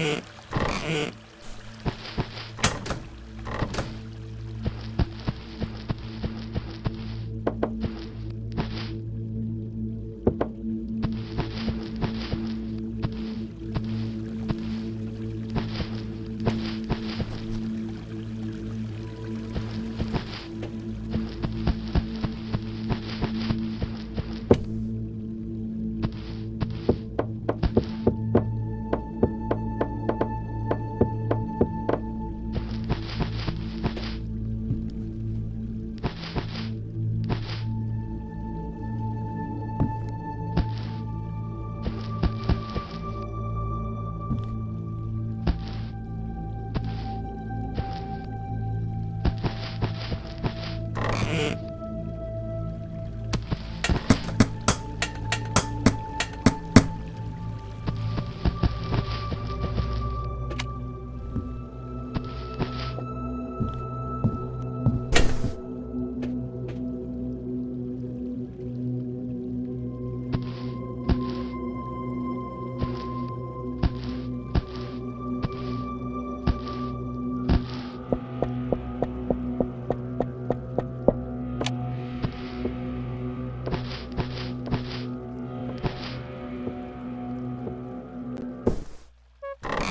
you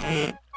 Mm-hmm.